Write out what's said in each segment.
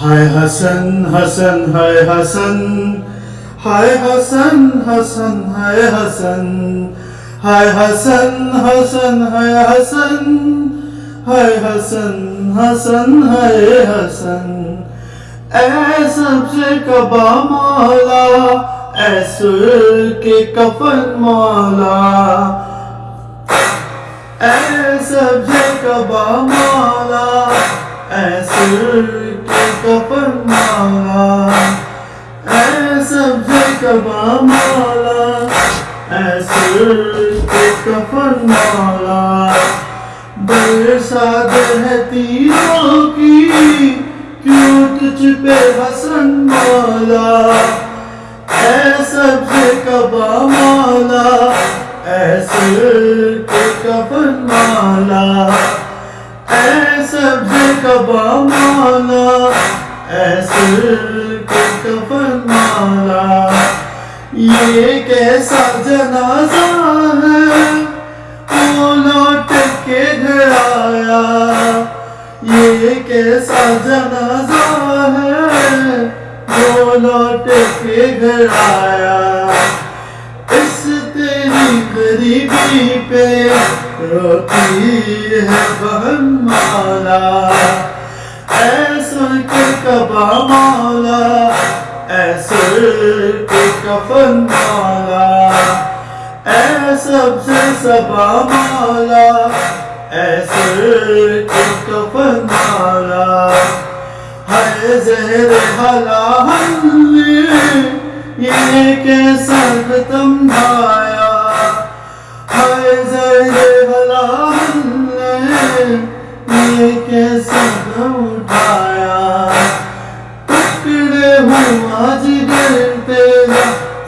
ہائے حسن حسن ہائے حسن ہائے حسن حسن ہائے حسن ہائے حسن حسن ہائے حسن ہائے حسن حسن ہائے حسن اے سب سے کبا مولا اے سر کے کفن مولا اے سب سے کبا مولا اے سر کے کفن اے سب کبا مولا اے سر کے کفن مولا برسات ہے تیروں کی کیوں تجھ پہ حسن مولا اے سب کبا مولا اے سر کے کفن مولا اے سب کبا مولا کفن مولا یہ کیسا جنازہ ہے وہ لوٹ کے گھر آیا یہ کیسا جنازہ ہے وہ لوٹ کے گھر آیا اس تیری غریبی پہ روتی ہے بہن مولا اے کے کفن مالا اے سب سے سبا مالا، اے سر کے کفن مالا ہے زہر حلا حلی یہ کیسا ختم بھایا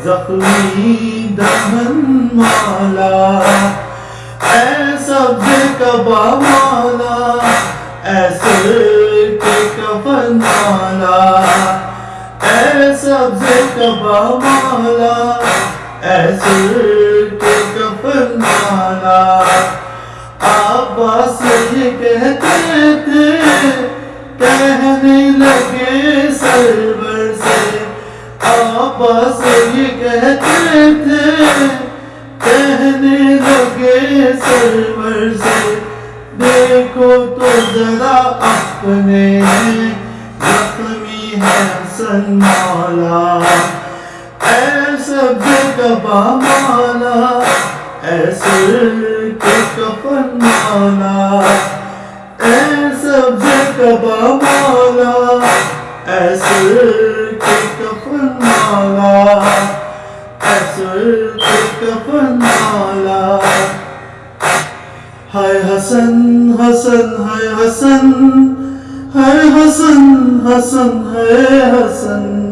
زخمی دہن مولا اے سب کبا مولا اے سر کے کفن مولا اے سب کبا مولا اے سر کے کفن مولا عباس یہ کہتے تھے، کہنے لگے سرور سے عباس تھے کہنے لگے سرور سے، دیکھو تو ذرا اپنے زخمی ہے حسن مولا۔ اے سب کبا مولا اے سر کے کفن مولا اے سب کبا مولا اے سر کے کفن مولا کفن مولا ہائے حسن حسن ہائے حسن ہائے حسن حسن ہائے حسن